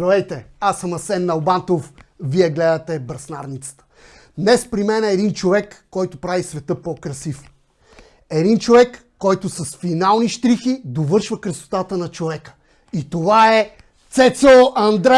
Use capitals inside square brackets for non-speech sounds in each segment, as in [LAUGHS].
Здравейте, аз съм Асен Налбантов, вие гледате Бръснарницата. Днес при мен е един човек, който прави света по-красив. Един човек, който с финални штрихи довършва красотата на човека. И това е Цецо Андре!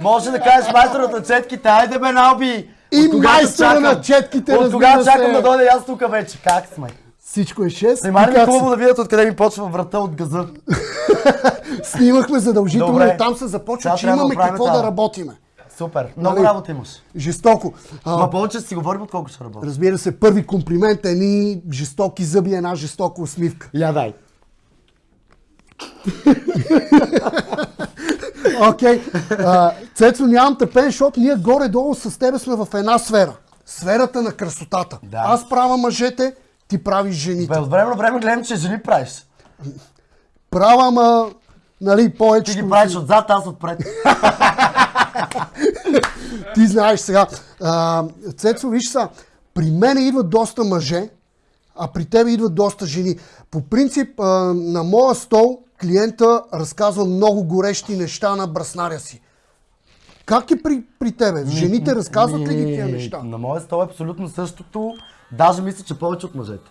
Може да кажеш майсторът на четките, айде бе, Налби! И майстора на четките, От се. чакам да дойде аз тук вече? Как сме? Всичко е 6. Нима ли е хубаво да видят откъде ми почва врата от газа? [LAUGHS] се- Снимахме задължително Добре. и там се започва, Сега че да имаме какво тази. да работиме. Супер, много Нали? работа имаш. Жестоко. А, Ма повече си говорим, отколко ще работя. Разбира се, първи комплимент е едни жестоки зъби, една жестока усмивка. Я дай. [LAUGHS] Окей. А, Цецо, нямам тъпен, защото ние горе-долу с тебе сме в една сфера. Сферата на красотата. Да. Аз правя мъжете, ти правиш жените. Бе, от време на време гледам, че жени правиш. Права, ама, нали, повече. Ти ги правиш отзад, аз отпред. [LAUGHS] Ти знаеш сега. А, Цецо, виж са, при мен идват доста мъже, а при тебе идват доста жени. По принцип, а, на моя стол клиента разказва много горещи неща на браснаря си. Как е при, при тебе? Жените разказват ли ги тия неща? На моя стол е абсолютно същото. Даже мисля, че повече от мъжете.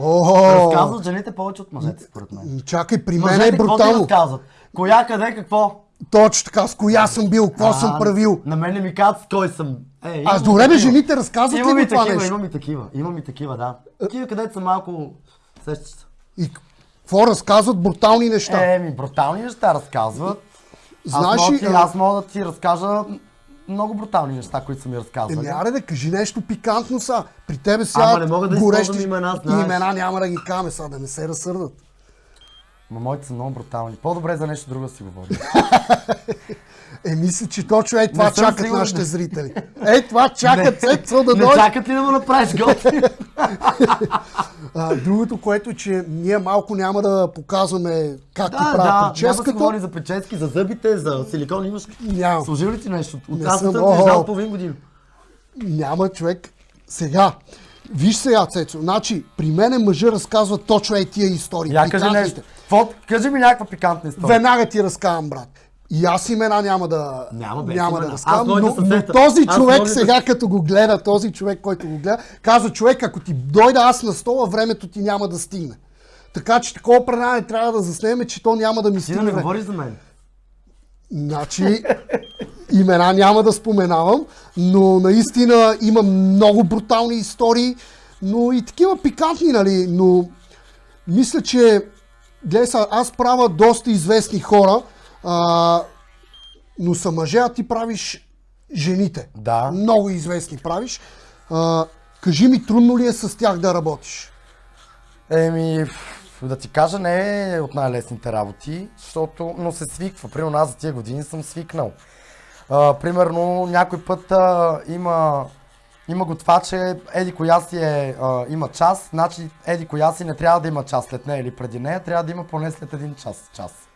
О, Разказват жените повече от мъжете, според мен. чакай, при мен е какво брутално. разказват? Коя, къде, какво? Точно така, с коя съм бил, какво съм правил. На мен не ми казват с кой съм. Е, А добре, бе, жените разказват ли Имам го и това такива, нещо? имам и такива. Имам и такива, да. Такива, където са малко сещаш се. И какво разказват брутални неща? Еми, брутални неща разказват. Знаеш аз, мога ли, ти, аз мога да ти разкажа много брутални неща, които са ми разказвали. Еми, аре да кажи нещо пикантно са. При тебе сега Ама не мога да горещи имена, знаеш. имена няма да ги каме сега, да не се разсърдат. Ма моите са много брутални. По-добре за нещо друго да си говорим. [LAUGHS] Е, мисля, че точно е това Не чакат сигурен. нашите зрители. Е, това чакат Цецо да не дойде. чакат ли да му направиш готви? [LAUGHS] А, другото, което е, че ние малко няма да показваме как ти да, правят да, няма да се прическата. говори за прически, за зъбите, за силикон. Имаш Няма. Служил ли ти нещо? От Не касата съм. ти е половин година. Няма човек. Сега. Виж сега, Цецо. Значи, при мене мъжа разказва точно е тия истории. Я кажи нещо. Кажи ми някаква пикантна история. Веднага ти разказвам, брат. И аз имена няма да, Няма, бе, няма да Аз разказвам, но, но този Аз човек мога да сега, като го гледа, този човек, който го гледа, казва, човек, ако ти дойда аз на стола, времето ти няма да стигне. Така че такова предаване трябва да заснеме, че то няма да ми Ти да стигне. не време. говориш за мен. Значи, имена няма да споменавам, но наистина има много брутални истории, но и такива пикантни, нали, но мисля, че гледай аз правя доста известни хора, а, но са мъже, а ти правиш жените. Да. Много известни правиш. А, кажи ми, трудно ли е с тях да работиш? Еми, да ти кажа, не е от най-лесните работи, защото, но се свиква. Примерно аз за тия години съм свикнал. А, примерно някой път а, има, има готваче, еди коя си е, а, има час, значи еди коя си не трябва да има час след нея или преди нея, трябва да има поне след един час. час.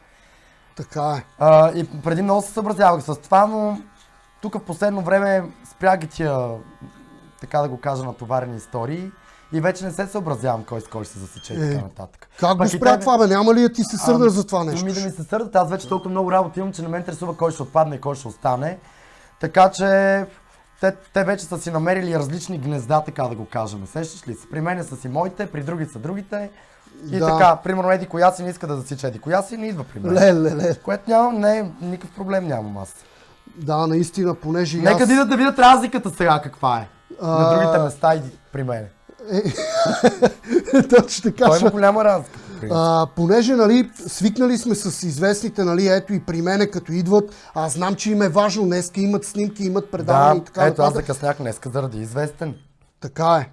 Така е. А, и преди много се съобразявах с това, но тук в последно време спря ги тия, така да го кажа, натоварени истории и вече не се съобразявам кой с кой ще се засече и Е, така нататък. Как го спря това, бе? Няма ли да ти се сърда Ами, за това нещо? Ми да ми се сърдат, аз вече толкова много работа имам, че не ме интересува кой ще отпадне и кой ще остане. Така че те, те вече са си намерили различни гнезда, така да го кажем. Сещаш ли се? При мен са си моите, при други са другите. И Да. така, примерно Еди коя си не иска да засича Еди коя си, не идва при мен. Леле, леле. Което нямам, не, никакъв проблем нямам аз. Да, наистина, понеже Нека аз... да идат да видят разликата сега каква е. На А, другите места и при мен. [LAUGHS] Точно така. Той има голяма разлика. А, понеже, нали, свикнали сме с известните, нали, ето и при мене, като идват, аз знам, че им е важно, днеска имат снимки, имат предавания Да, и така ето аз нататък. закъснях днеска заради известен. Така е.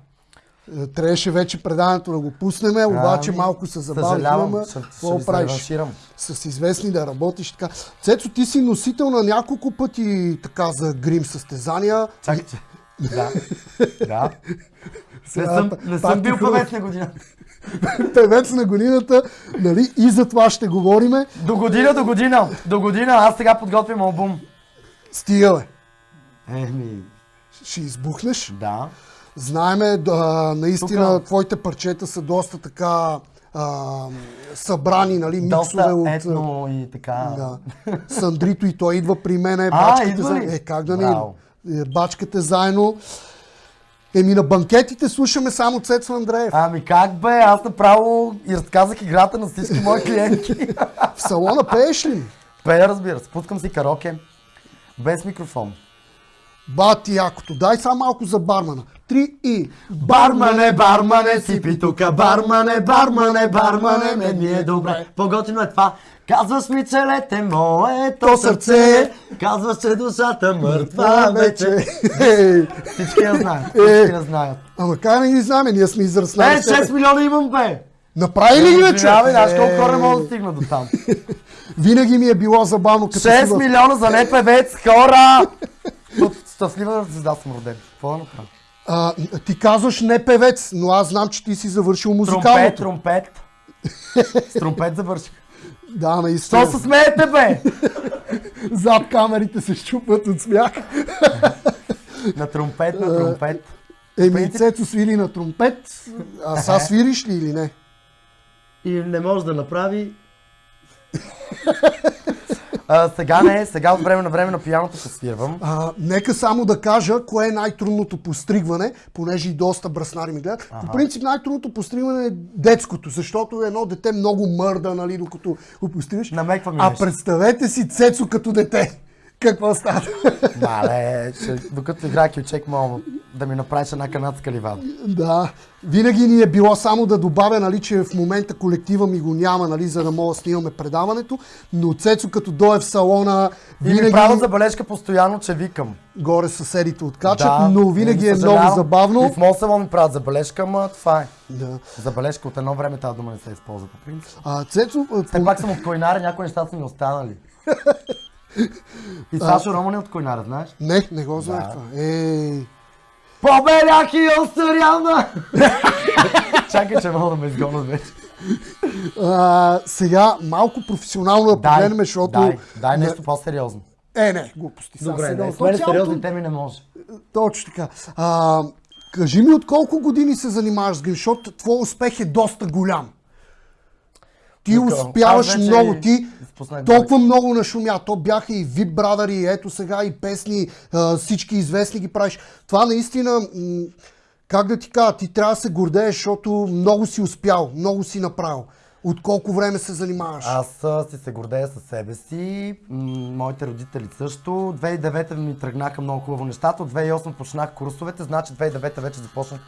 Е, Трябваше вече предаването да го пуснем, обаче Ами, малко се забавихме, какво правиш? С известни да работиш така. Цецо, ти си носител на няколко пъти така за грим състезания. Чакай, Да. да. Не съм, не съм бил певец на година. [LAUGHS] Певец на годината, нали, и за това ще говориме. До година, до година. До година. Аз сега подготвям албум. Стига, бе. Еми, Ще избухнеш. да. Знаеме, да, наистина, Тука- твоите парчета са доста така а, събрани, нали, миксове Доста от... етно и така. Да. Сандрито и той идва при мен. А, идва ли? Е, как да не? Браво. Е, Бачкате заедно. Еми на банкетите слушаме само Цецо Андреев. Ами как бе, аз направо и разказах играта на всички мои [LAUGHS] клиентки. В салона пееш ли? Пея, разбира се, пускам си кароке, без микрофон. Бати якото. Дай само малко за бармана. Три и... Бармане, бармане, сипи тука, бармане, бармане, бармане, мен ми е добре. По-готино е това. Казваш ми, че лете моето сърце, казваш, че душата мъртва вече. Всички я знаят, Е. всички я знаят. Ама как не ги знаме? Ние сме Е, израснали. тебе. 6 милиона имам, бе! Направи ли ги вече? Извинявай, знаеш колко Е, хора мога да стигна до там. Винаги ми е било забавно, като си 6 в... милиона за не певец, хора! От [LAUGHS] щастлива звезда съм роден. Какво да направя? А, ти казваш не певец, но аз знам, че ти си завършил Тромпет, музикалното. тромпет. С тромпет завърших. Да, наистина. Що се смеете, бе? Зад камерите се щупват от смях. На тромпет, на тромпет. Еми, принцип- Цецо свири на тромпет. А са свириш ли или не? И не може да направи. А, сега не, сега от време на време на пияното посвирвам. А, нека само да кажа, кое е най-трудното постригване, понеже и доста браснари ми гледат. По принцип най-трудното постригване е детското, защото едно дете много мърда, нали, докато го постригаш. Намеква ми А нещо. представете си Цецо като дете. Какво става? Мале, ще, докато играя кючек, мога да ми направиш една канадска ливада. да, винаги ни е било само да добавя, нали, че в момента колектива ми го няма, нали, за да мога да снимаме предаването, но Цецо като дойде в салона, И ми винаги правя забележка постоянно, че викам. горе съседите откачат, но винаги е много забавно. И в моят салон ми правят забележка, ама това е. Да. Забележка от едно време тази дума не се използва по принцип. А, Цецо, Все пак съм от Койнара, някои неща са ми останали. [LAUGHS] И Сашо Роман е от Койнара, знаеш? Не, не го знаех Да. това. Ей, Побеляк и Остаряна! [LAUGHS] Чакай, че мога да ме изгонят вече. а, сега малко професионално да погледнем, защото... дай, дай нещо по-сериозно. Е, не, глупости. сега Добре, сериозно. не, с мен Цялото- сериозни теми не може. Точно така. А, кажи ми от колко години се занимаваш с грим, защото твой успех е доста голям. Ти Така, успяваш вече много, ти изпуснах толкова много нашумя. То бяха и VIP Brother, и ето сега и песни, всички известни ги правиш. Това наистина, как да ти кажа, ти трябва да се гордееш, защото много си успял, много си направил. От колко време се занимаваш? Аз си се гордея със себе си, моите родители също. 2009 ми тръгнаха много хубаво нещата, от 2008 почнах курсовете, значи 2009 вече започнах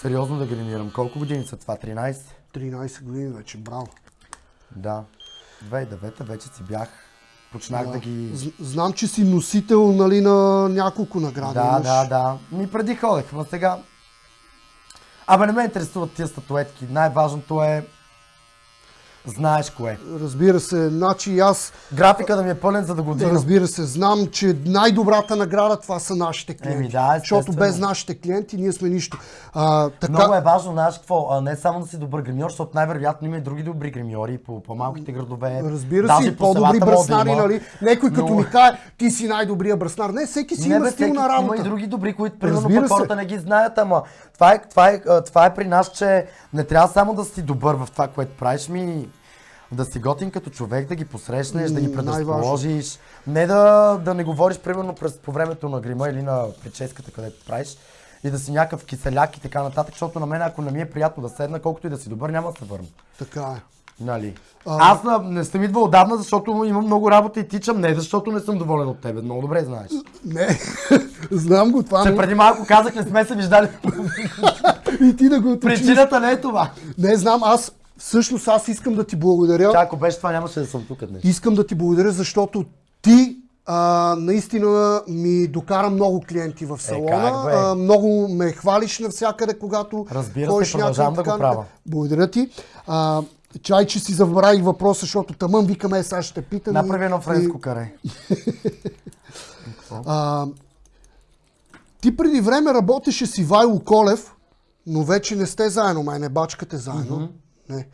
сериозно да гримирам. Колко години са това? 13? 13 години вече, браво. Да. 2009 вече си бях. Почнах да, ги... З- Знам, че си носител нали, на няколко награди. Да, имаш. да, да. Ми преди ходех, но сега... Абе не ме интересуват тия статуетки. Най-важното е... Знаеш кое. Разбира се, значи аз, Графика да ми е пълен, за да го дигна. разбира се, знам, че най-добрата награда това са нашите клиенти. Еми да, защото без нашите клиенти ние сме нищо. А, така, Много е важно, знаеш какво, а, не само да си добър гримьор, защото най-вероятно има и други добри гримьори по по-малките градове. Разбира Даже се, по по-добри да браснари, има. нали? Някой като Но- ми каже, ти си най-добрия браснар. Не, всеки си Не, има бе, стил на работа. Има и други добри, които примерно хората не ги знаят, ама това е, това, е, това е при нас, че не трябва само да си добър в това, което правиш ми, да си готин като човек, да ги посрещнеш, да ги предразположиш. Не да, да не говориш примерно през, по времето на грима или на прическата, където правиш. И да си някакъв киселяк и така нататък, защото на мен, ако не ми е приятно да седна, колкото и да си добър, няма да се върна. Така е. Нали? А- Аз не съм идвал отдавна, защото имам много работа и тичам, не защото не съм доволен от тебе. Много добре знаеш. Не, [LAUGHS] знам го това, Че но преди малко казах, не сме се виждали. [LAUGHS] и ти да го уточниш. Причината не е това. Не знам, аз всъщност аз искам да ти благодаря. Чак, ако беше това, нямаше да съм тук днес. Искам да ти благодаря, защото ти а, наистина ми докара много клиенти в салона. Е, как а, много ме хвалиш навсякъде, когато Разбира се, ходиш продължавам някъде, да го правя. Благодаря ти. А, чай, че си забравих въпроса, защото тъмън викаме, сега ще питам. и- Направи едно и- френско каре. [LAUGHS] А, ти преди време работеше с Ивайло Колев, но вече не сте заедно, май не бачкате заедно. Не.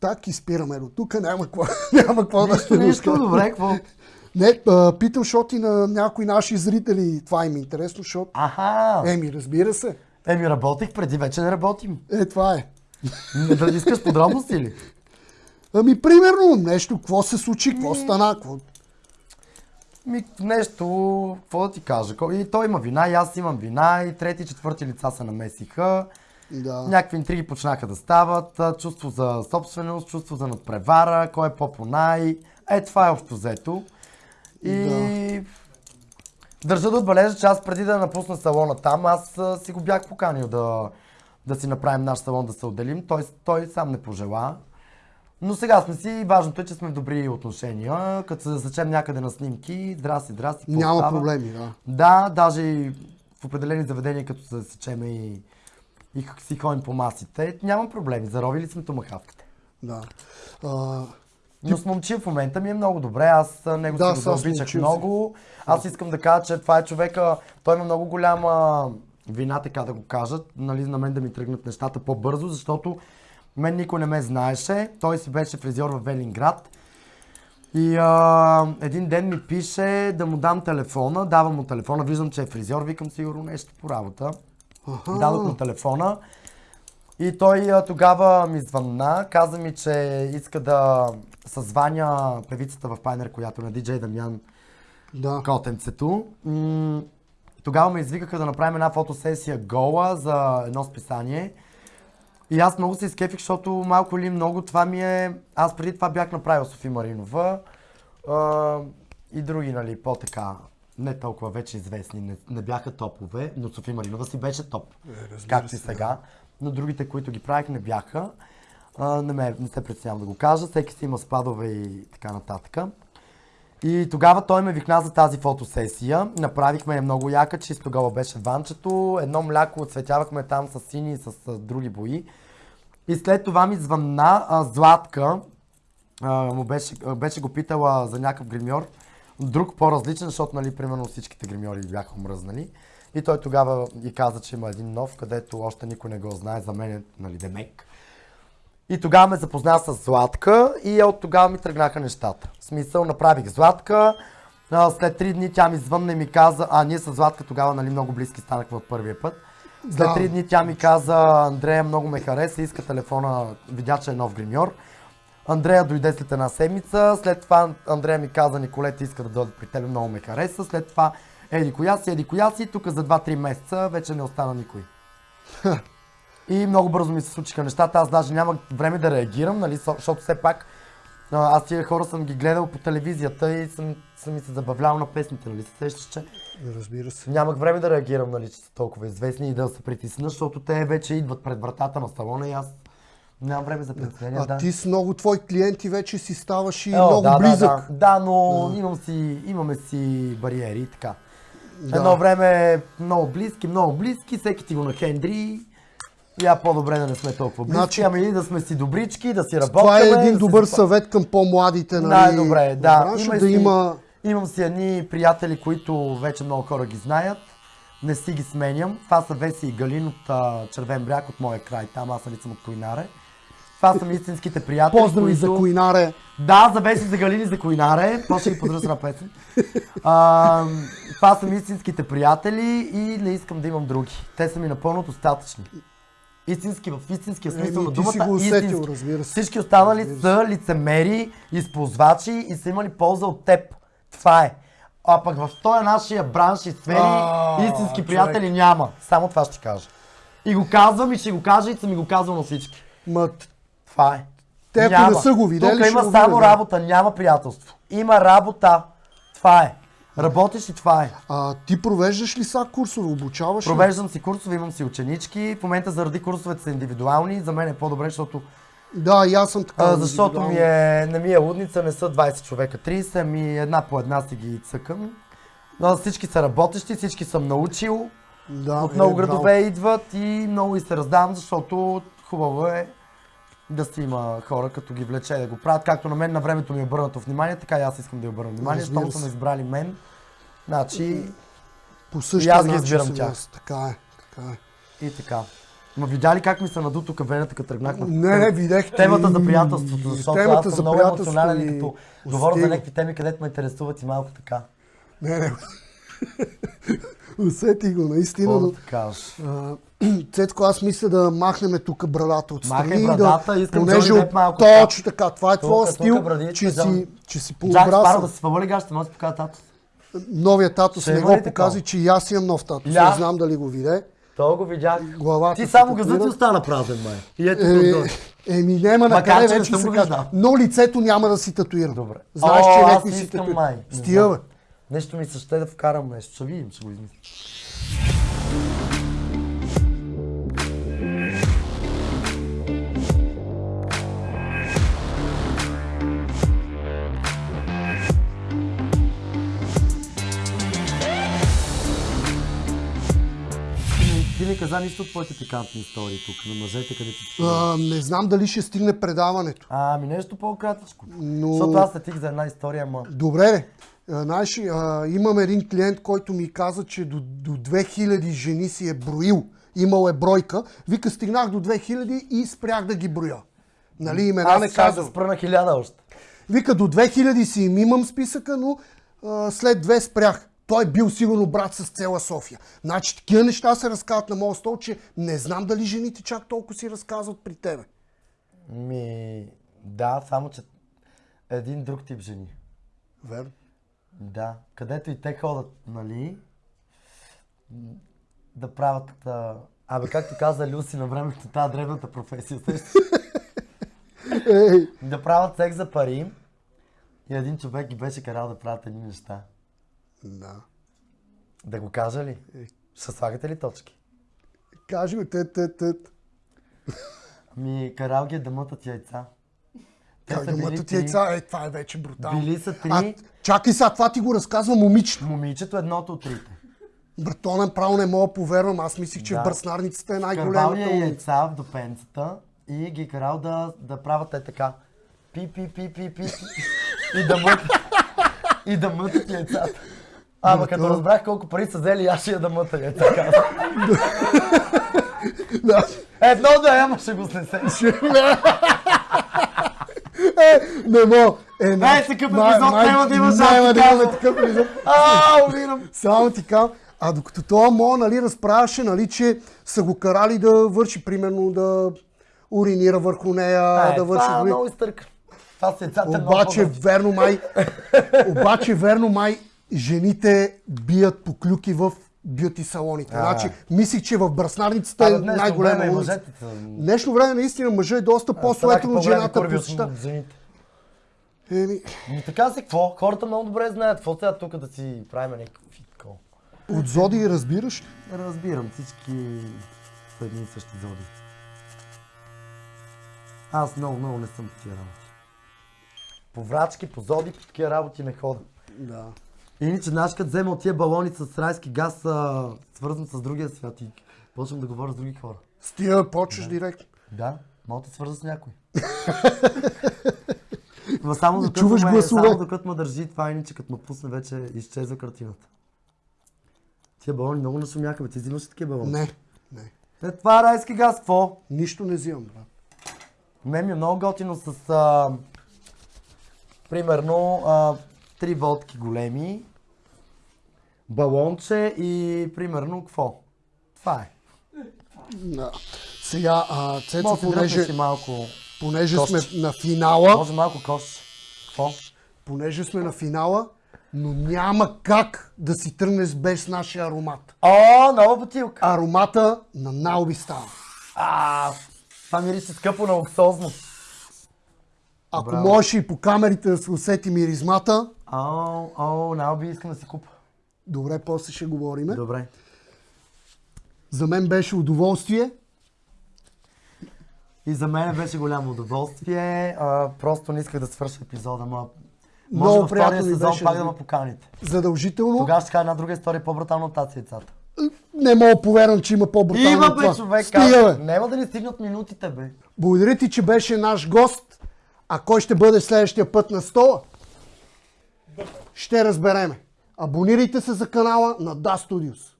Так и спираме до тук, няма какво, [LAUGHS] няма какво да Нищо, нищо, добре, какво? Не, питам, защото и на някои наши зрители това им е интересно, защото... Аха! Еми, разбира се. Еми, работих преди, вече не работим. Е, това е. Не, Да искаш подробности ли? Ами, примерно, нещо, какво се случи, какво стана, какво... Ми, нещо, какво да ти кажа? И той има вина, и аз имам вина, и трети, четвърти лица се намесиха. Да. Някакви интриги почнаха да стават, чувство за собственост, чувство за надпревара, кой е по-понай. Е, това е общо взето. И държа да отбележа, че аз преди да напусна салона там, аз си го бях поканил да, да си направим наш салон, да се отделим. Той, той сам не пожела. Но сега сме си важното е, че сме в добри отношения. Като се засечем някъде на снимки, здрасти, здрасти, какво Няма става? проблеми, да. Да, даже в определени заведения, като се засечеме и, и х- си ходим по масите, няма проблеми. Заровили сме томахавките. да. А, Но с момчил в момента ми е много добре. Аз него Да, си го обичах много. Аз искам да кажа, че това е човека, той има много голяма вина, така да го кажат, нали, на мен да ми тръгнат нещата по-бързо, защото мен никой не ме знаеше. Той си беше фризьор в Велинград. И а, един ден ми пише да му дам телефона, давам му телефона, виждам, че е фризьор, викам сигурно нещо по работа. Дадох му телефона и той а, тогава ми звънна, каза ми, че иска да съзваня певицата в Пайнер, която е на диджей Дамян Да. Котенцето. М, Тогава ме извикаха да направим една фотосесия гола за едно списание. И аз много се изкефих, защото малко или много това ми е... Аз преди това бях направил Софи Маринова а, и други, нали, по-така, не толкова вече известни, не, не бяха топове, но Софи Маринова си беше топ, както и сега. Но другите, които ги правих, не бяха. А, не, ме, не се притеснявам да го кажа, всеки си има спадове и така нататък. И тогава той ме викна за тази фотосесия. Направихме я много яка, чисто тогава беше ванчето. Едно мляко отцветявахме там с сини и с а, други бои. И след това ми звънна а, Златка. А, му беше, беше го питала за някакъв гримьор. Друг по-различен, защото, нали, примерно всичките гримьори бяха омръзнали. И той тогава и каза, че има един нов, където още никой не го знае. За мен е, нали, Демек. И тогава ме запозна с Златка и от тогава ми тръгнаха нещата. В смисъл, направих Златка, след три дни тя ми звънна и ми каза, а ние с Златка тогава нали, много близки станахме от първия път. След Да. три дни тя ми каза, Андрея много ме хареса, иска телефона, видя, че е нов гримьор. Андрея дойде след една седмица, след това Андрея ми каза, Николета иска да дойде при теб, много ме хареса, след това еди коя си, еди коя си, тук за 2-3 месеца вече не остана никой. И много бързо ми се случиха нещата. Аз даже нямах време да реагирам, нали, защото все пак аз тия хора съм ги гледал по телевизията и съм, съм ми се забавлявал на песните, нали, се сещаш, че Разбира се. нямах време да реагирам, нали, че са толкова известни и да се притисна, защото те вече идват пред вратата на салона и аз нямам време за притеснение. А да. ти с много твои клиенти вече си ставаш и О, много да, близък. Да, да, да но Имам си, имаме си бариери и така. Да. Едно време много близки, много близки, всеки ти го нахендри. Я по-добре да не сме толкова близки, Значи- ами да сме си добрички, да си работим. Това е един да добър си... съвет към по-младите, нали? Най-добре, да. бранша, Има да си- има... Имам си едни приятели, които вече много хора ги знаят. Не си ги сменям. Това са Веси и Галин от а, Червен бряг, от моя край. Там аз нали съм от Койнаре. Това са ми истинските приятели, Поздрави които... за Койнаре. Да, за Веси, за Галини, за Койнаре. После ги подръж на песен. А, това са ми истинските приятели и не искам да имам други. Те са ми напълно достатъчни. Истински, в истинския смисъл на ти думата. си го усетил, истински. разбира се. Всички останали са лицемери, използвачи и са имали полза от теб. Това е. А пък в този нашия бранш и сфери истински човек. приятели няма. Само това ще кажа. И го казвам и ще го кажа и съм ми го казвал на всички. Ма, Това е. Те, ако не са го видели, Тук има само да. работа, няма приятелство. Има работа. Това е. Работиш и това е. а, ти провеждаш ли са курсове, обучаваш ли? Провеждам си курсове, имам си ученички. В момента заради курсовете са индивидуални. За мен е по-добре, защото, Да, и аз съм така. а, защото ми е, не ми е лудница, не са 20 човека, 30, ми една по една си ги цъкам. Но всички са работещи, всички съм научил. Да, От е, много браво. градове идват и много и се раздавам, защото хубаво е да си има хора, като ги влече да го правят. Както на мен на времето ми е обърнато внимание, така и аз искам да я обърна внимание. Се. са ме избрали мен, значи По И същия аз ги избирам тях. Така е, така е. и така. Ма видя ли как ми се наду тук вената, като тръгнах на Не, не, видях. темата за приятелството, защото темата аз за съм много приятелство емоционален и като говоря за някакви теми, където ме интересуват и малко така. Не, не. Усети го, наистина. Но, да а, [CLEARS THROAT] Цецко, аз мисля да махнем тук брадата отстрани. Махай и брадата, да, искам понеже Деп малко Точно така, това е твоя стил, брадичка, че си, че си Джак Спаро да пообрасъл. се свали гащ, ще може да покажа тато. Новия татус не го покази, че и аз имам нов татус. Не знам дали го виде. То го видях. Главата Ти само татуира. газът ти остана празен, май. И ето Е, Еми, няма на къде че не вече се казва. Но лицето няма да си татуирам. Добре. Знаеш, че някой си татуира. Не бе. Нещо ми се ще да вкарам нещо. Ще видим, ще го измисля. Ти ми каза нищо от твоите пикантни истории тук, на мъжете, където. А, не знам дали ще стигне предаването. Ами нещо по-кратичко. Но- Защото аз сетих за една история, ама... Добре, А, Знаеш, а, имам един клиент, който ми каза, че до, до 2000 жени си е броил. Имал е бройка. Вика, стигнах до 2000 и спрях да ги броя. Нали, имена Аз не казвам. спра на хиляда още. Вика, до 2000 си им имам списъка, но а, след две спрях. Той бил сигурно брат с цела София. Значи такива неща се разказват на моят стол, че не знам дали жените чак толкова си разказват при тебе. Ми, да, само че един друг тип жени. Верно. Да, където и те ходят, нали, да правят... А... Абе, както каза Люси на времето, тази древната професия? Ей, да правят секс за пари и един човек ги беше карал да правят едни неща. да. Да го кажа ли? Е. Ще слагате ли точки? Кажи го, те, те, те. Ми, карал ги е да мътат яйца. Са били мътат три. яйца? Е, това е вече брутално. Били са три. А, чакай сега, това ти го разказва момичето. Момичето е едното от трите. Брато, направо не мога да повярвам. Аз мислих, че Да. в бръснарницата е най-голямата. е момиче. яйца в допенцата и ги е карал да, да правят е така. Пи, пи, пи, пи, пи. И да мътат. И да мътат яйцата. Ама като разбрах колко пари са взели, аз ще я да мъта яйца. Едно да е, ама ще го снесе. Е, не мога. Е, Най- такъв епизод няма да има, само Няма да казвам. такъв епизод. [LAUGHS] А, умирам. Само ти казвам. А докато това Мо, нали, разправяше, нали, че са го карали да върши, примерно, да уринира върху нея, Е, да върши... това е много изтърка. Това с яйцата е много Обаче, верно май, [LAUGHS] обаче, верно май, жените бият по клюки в бюти салоните. А. Значи, мислих, че в бръснарницата е най-голяма и улица. Днешно време наистина мъжът е доста по-суетен от жената по света. от жените. Еми, Ми така си, какво? Хората много добре знаят. Какво сега тук да си правим някакви такова? от Зоди разбираш? Разбирам, всички са едни и същи зоди. Аз много, много не съм тия работи. По врачки, по зоди, по такива работи не хода. Да. Иначе, знаеш, като взема от тия балони с райски газ, а, свързан с другия свят и почвам да говоря с други хора. С тия почваш директно. Да, мога да свърза с някой. [LAUGHS] Ма само докато, Чуваш ме, гласове. само докато ме държи това, иначе като ме пусне вече изчезва картината. Тия балони много нашумяха, бе. Ти взимаш ли такива балони? Не, не. Е, това е райски газ, какво? Нищо не взимам, брат. Мен ми е много готино с, а, примерно, а, три водки големи, балонче и, примерно, какво? Това е. Да. Сега, а, Цецо, Може понеже, си малко, понеже кошче. сме на финала, може малко кош. Какво? понеже сме на финала, но няма как да си тръгнеш без нашия аромат. О, нова бутилка. Аромата на Науби става. А, това мирише скъпо на луксозно. Ако Браво. можеш и по камерите да се усети миризмата, О, о, Науби искам да си купа. добре, после ще говориме. Добре. За мен беше удоволствие. И за мен беше голямо удоволствие. А, просто не исках да свърша епизода, ма... Много Може във приятно втория сезон беше пак да ме поканите. Задължително. Тогава ще кажа една друга история, по-брутална от тази яйцата. Не мога повярвам, че има по-брутално Има бе, това. човек. Стига, бе. Няма да ни стигнат минутите, бе. Благодаря ти, че беше наш гост. А кой ще бъде следващия път на стола? Ще разбереме. Абонирайте се за канала на Da Studios.